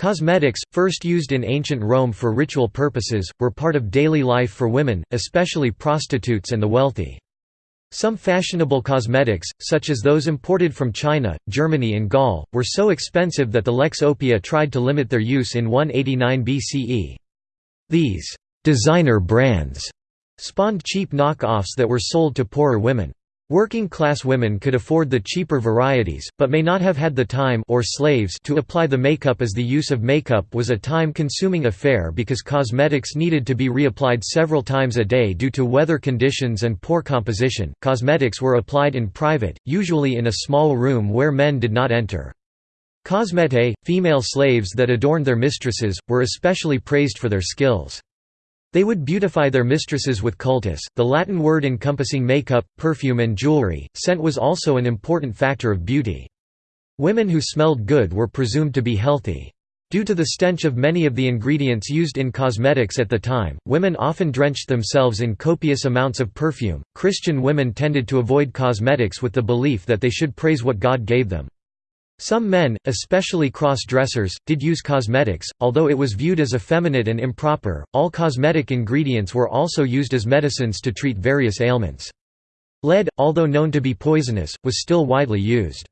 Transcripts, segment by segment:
Cosmetics, first used in ancient Rome for ritual purposes, were part of daily life for women, especially prostitutes and the wealthy. Some fashionable cosmetics, such as those imported from China, Germany and Gaul, were so expensive that the Lex Oppia tried to limit their use in 189 BCE. These «designer brands» spawned cheap knock-offs that were sold to poorer women. Working-class women could afford the cheaper varieties, but may not have had the time or slaves to apply the makeup as the use of makeup was a time-consuming affair because cosmetics needed to be reapplied several times a day due to weather conditions and poor composition. Cosmetics were applied in private, usually in a small room where men did not enter. Cosmetae, female slaves that adorned their mistresses, were especially praised for their skills. They would beautify their mistresses with cultus, the Latin word encompassing makeup, perfume and jewelry. Scent was also an important factor of beauty. Women who smelled good were presumed to be healthy. Due to the stench of many of the ingredients used in cosmetics at the time, women often drenched themselves in copious amounts of perfume. Christian women tended to avoid cosmetics with the belief that they should praise what God gave them. Some men, especially cross-dressers, did use cosmetics, although it was viewed as effeminate and improper. All cosmetic ingredients were also used as medicines to treat various ailments. Lead, although known to be poisonous, was still widely used.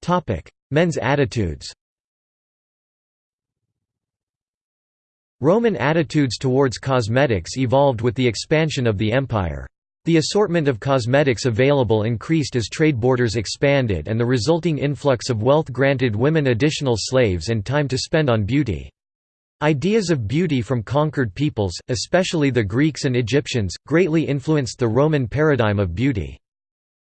Topic: Men's attitudes. Roman attitudes towards cosmetics evolved with the expansion of the empire. The assortment of cosmetics available increased as trade borders expanded and the resulting influx of wealth granted women additional slaves and time to spend on beauty. Ideas of beauty from conquered peoples, especially the Greeks and Egyptians, greatly influenced the Roman paradigm of beauty.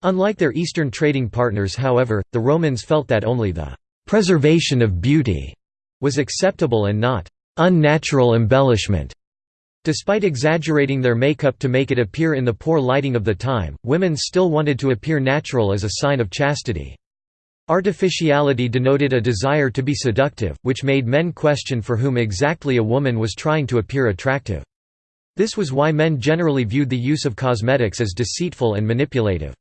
Unlike their Eastern trading partners however, the Romans felt that only the «preservation of beauty» was acceptable and not «unnatural embellishment». Despite exaggerating their makeup to make it appear in the poor lighting of the time, women still wanted to appear natural as a sign of chastity. Artificiality denoted a desire to be seductive, which made men question for whom exactly a woman was trying to appear attractive. This was why men generally viewed the use of cosmetics as deceitful and manipulative.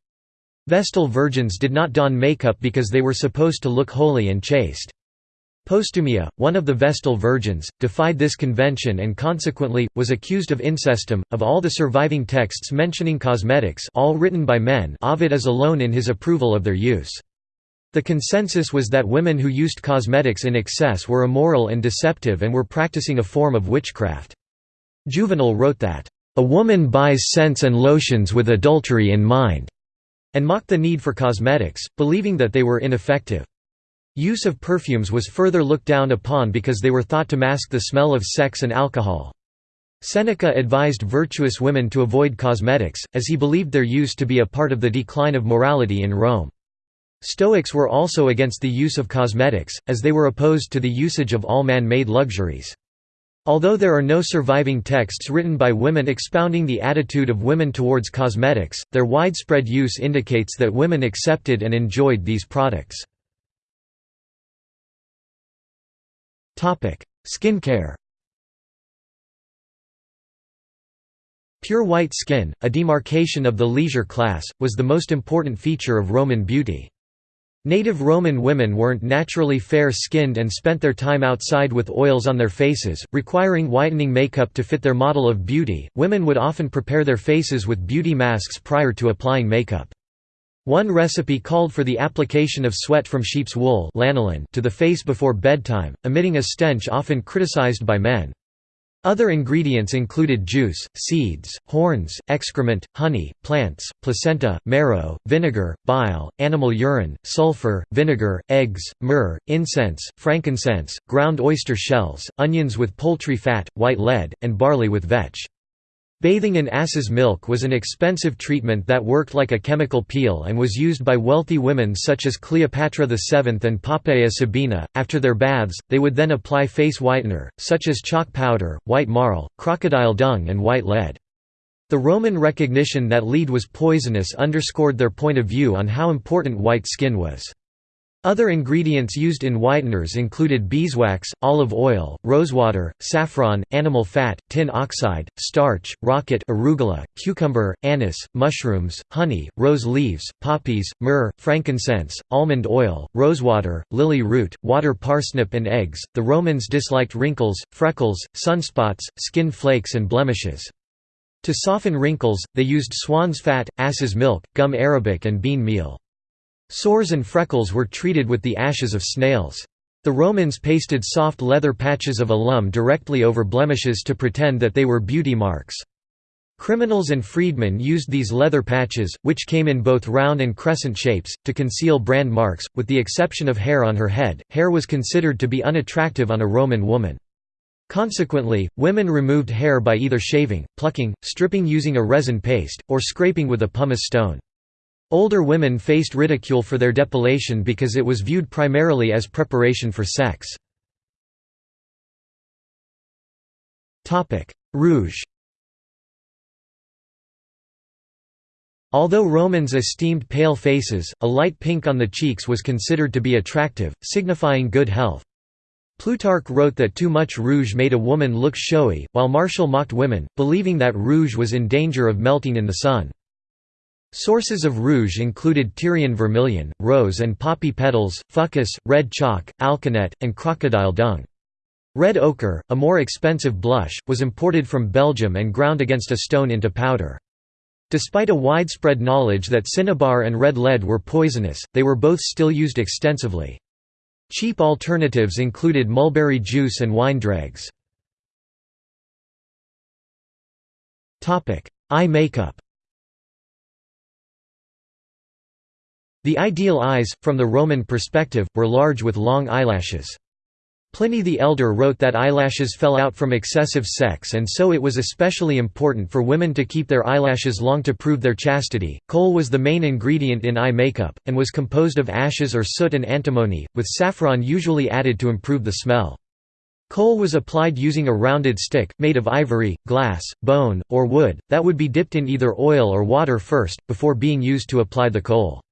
Vestal virgins did not don makeup because they were supposed to look holy and chaste. Postumia, one of the Vestal virgins, defied this convention and consequently, was accused of incestum. Of all the surviving texts mentioning cosmetics all written by men Ovid is alone in his approval of their use. The consensus was that women who used cosmetics in excess were immoral and deceptive and were practicing a form of witchcraft. Juvenal wrote that, "...a woman buys scents and lotions with adultery in mind," and mocked the need for cosmetics, believing that they were ineffective. Use of perfumes was further looked down upon because they were thought to mask the smell of sex and alcohol. Seneca advised virtuous women to avoid cosmetics, as he believed their use to be a part of the decline of morality in Rome. Stoics were also against the use of cosmetics, as they were opposed to the usage of all man-made luxuries. Although there are no surviving texts written by women expounding the attitude of women towards cosmetics, their widespread use indicates that women accepted and enjoyed these products. Skincare Pure white skin, a demarcation of the leisure class, was the most important feature of Roman beauty. Native Roman women weren't naturally fair-skinned and spent their time outside with oils on their faces, requiring whitening makeup to fit their model of beauty. Women would often prepare their faces with beauty masks prior to applying makeup. One recipe called for the application of sweat from sheep's wool lanolin to the face before bedtime, emitting a stench often criticized by men. Other ingredients included juice, seeds, horns, excrement, honey, plants, placenta, marrow, vinegar, bile, animal urine, sulfur, vinegar, eggs, myrrh, incense, frankincense, ground oyster shells, onions with poultry fat, white lead, and barley with vetch. Bathing in ass's milk was an expensive treatment that worked like a chemical peel and was used by wealthy women such as Cleopatra VII and Poppaea Sabina. After their baths, they would then apply face whitener, such as chalk powder, white marl, crocodile dung, and white lead. The Roman recognition that lead was poisonous underscored their point of view on how important white skin was. Other ingredients used in whiteners included beeswax, olive oil, rosewater, saffron, animal fat, tin oxide, starch, rocket arugula, cucumber, anise, mushrooms, honey, rose leaves, poppies, myrrh, frankincense, almond oil, rosewater, lily root, water parsnip and eggs. The Romans disliked wrinkles, freckles, sunspots, skin flakes and blemishes. To soften wrinkles, they used swan's fat, ass's milk, gum arabic and bean meal. Sores and freckles were treated with the ashes of snails. The Romans pasted soft leather patches of alum directly over blemishes to pretend that they were beauty marks. Criminals and freedmen used these leather patches, which came in both round and crescent shapes, to conceal brand marks, with the exception of hair on her head. Hair was considered to be unattractive on a Roman woman. Consequently, women removed hair by either shaving, plucking, stripping using a resin paste, or scraping with a pumice stone. Older women faced ridicule for their depilation because it was viewed primarily as preparation for sex. Rouge Although Romans esteemed pale faces, a light pink on the cheeks was considered to be attractive, signifying good health. Plutarch wrote that too much rouge made a woman look showy, while Martial mocked women, believing that rouge was in danger of melting in the sun. Sources of rouge included Tyrian vermilion, rose and poppy petals, fucus, red chalk, alkanet, and crocodile dung. Red ochre, a more expensive blush, was imported from Belgium and ground against a stone into powder. Despite a widespread knowledge that cinnabar and red lead were poisonous, they were both still used extensively. Cheap alternatives included mulberry juice and wine dregs. Eye makeup The ideal eyes, from the Roman perspective, were large with long eyelashes. Pliny the Elder wrote that eyelashes fell out from excessive sex and so it was especially important for women to keep their eyelashes long to prove their chastity. Kohl was the main ingredient in eye makeup, and was composed of ashes or soot and antimony, with saffron usually added to improve the smell. Kohl was applied using a rounded stick, made of ivory, glass, bone, or wood, that would be dipped in either oil or water first, before being used to apply the kohl.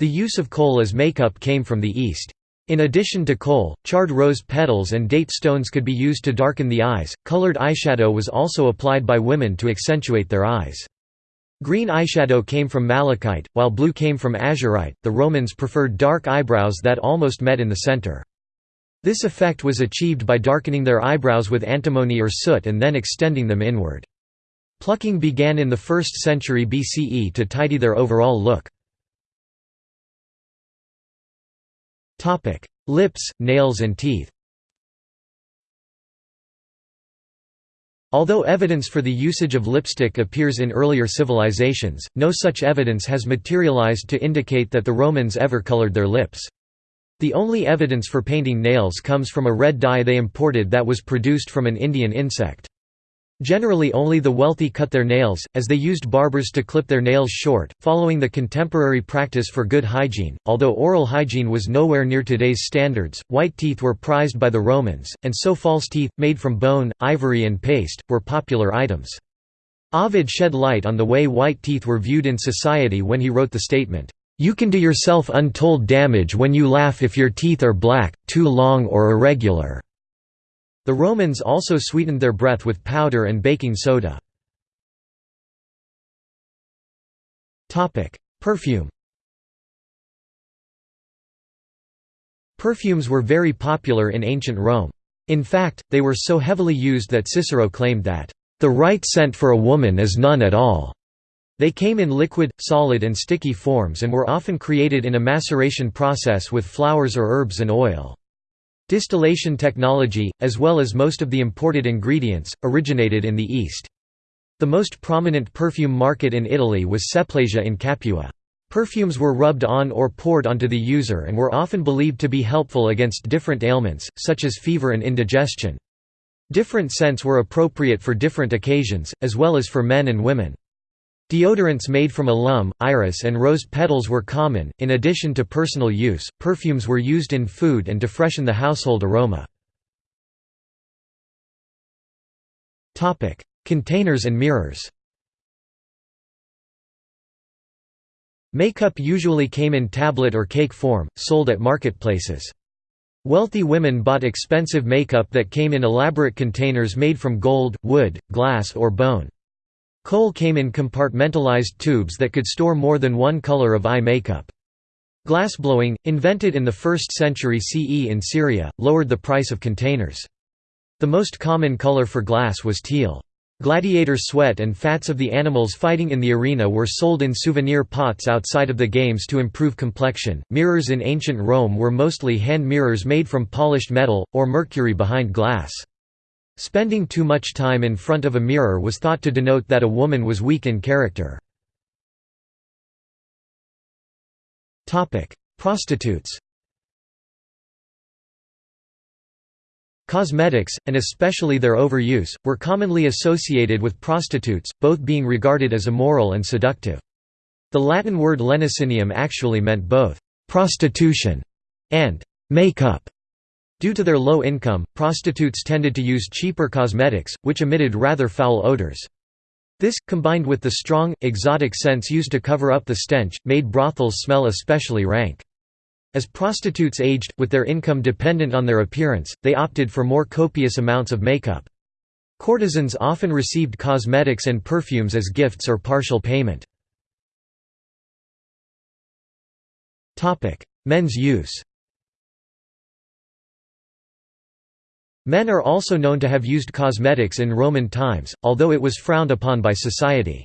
The use of kohl as makeup came from the East. In addition to kohl, charred rose petals and date stones could be used to darken the eyes. Colored eyeshadow was also applied by women to accentuate their eyes. Green eyeshadow came from malachite, while blue came from azurite. The Romans preferred dark eyebrows that almost met in the center. This effect was achieved by darkening their eyebrows with antimony or soot and then extending them inward. Plucking began in the 1st century BCE to tidy their overall look. Lips, nails and teeth Although evidence for the usage of lipstick appears in earlier civilizations, no such evidence has materialized to indicate that the Romans ever colored their lips. The only evidence for painting nails comes from a red dye they imported that was produced from an Indian insect. Generally only the wealthy cut their nails, as they used barbers to clip their nails short, following the contemporary practice for good hygiene. Although oral hygiene was nowhere near today's standards, white teeth were prized by the Romans, and so false teeth, made from bone, ivory and paste, were popular items. Ovid shed light on the way white teeth were viewed in society when he wrote the statement, "You can do yourself untold damage when you laugh if your teeth are black, too long or irregular." The Romans also sweetened their breath with powder and baking soda. Perfume Perfumes were very popular in ancient Rome. In fact, they were so heavily used that Cicero claimed that, "...the right scent for a woman is none at all." They came in liquid, solid and sticky forms and were often created in a maceration process with flowers or herbs and oil. Distillation technology, as well as most of the imported ingredients, originated in the East. The most prominent perfume market in Italy was Seplasia in Capua. Perfumes were rubbed on or poured onto the user and were often believed to be helpful against different ailments, such as fever and indigestion. Different scents were appropriate for different occasions, as well as for men and women. Deodorants made from alum, iris and rose petals were common. In addition to personal use, perfumes were used in food and to freshen the household aroma. Topic: Containers and mirrors. Makeup usually came in tablet or cake form, sold at marketplaces. Wealthy women bought expensive makeup that came in elaborate containers made from gold, wood, glass or bone. Kohl came in compartmentalized tubes that could store more than one color of eye makeup. Glassblowing, invented in the 1st century CE in Syria, lowered the price of containers. The most common color for glass was teal. Gladiator sweat and fats of the animals fighting in the arena were sold in souvenir pots outside of the games to improve complexion. Mirrors in ancient Rome were mostly hand mirrors made from polished metal, or mercury behind glass. Spending too much time in front of a mirror was thought to denote that a woman was weak in character. Prostitutes Cosmetics, and especially their overuse, were commonly associated with prostitutes, both being regarded as immoral and seductive. The Latin word lenocinium actually meant both «prostitution» and «make-up». Due to their low income, prostitutes tended to use cheaper cosmetics, which emitted rather foul odors. This, combined with the strong, exotic scents used to cover up the stench, made brothels smell especially rank. As prostitutes aged, with their income dependent on their appearance, they opted for more copious amounts of makeup. Courtesans often received cosmetics and perfumes as gifts or partial payment. Men's use Men are also known to have used cosmetics in Roman times, although it was frowned upon by society.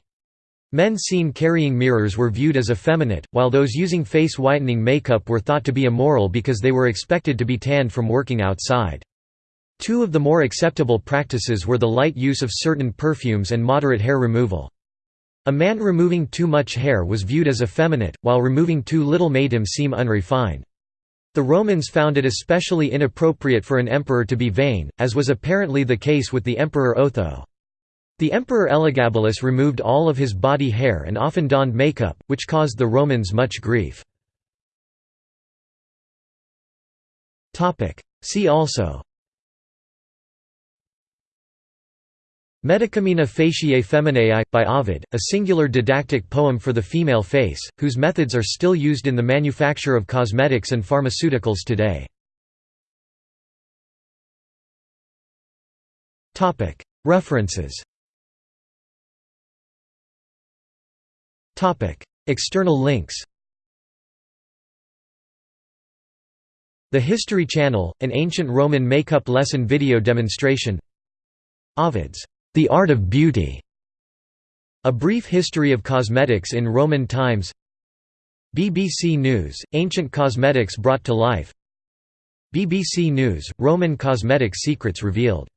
Men seen carrying mirrors were viewed as effeminate, while those using face-whitening makeup were thought to be immoral because they were expected to be tanned from working outside. Two of the more acceptable practices were the light use of certain perfumes and moderate hair removal. A man removing too much hair was viewed as effeminate, while removing too little made him seem unrefined. The Romans found it especially inappropriate for an emperor to be vain, as was apparently the case with the emperor Otho. The emperor Elagabalus removed all of his body hair and often donned makeup, which caused the Romans much grief. See also Medicamina faciae feminae by Ovid, a singular didactic poem for the female face, whose methods are still used in the manufacture of cosmetics and pharmaceuticals today. References. External links. The History Channel, an ancient Roman makeup lesson video demonstration. Ovid's The Art of Beauty. A Brief History of Cosmetics in Roman Times. BBC News, Ancient Cosmetics Brought to Life. BBC News, Roman Cosmetic Secrets Revealed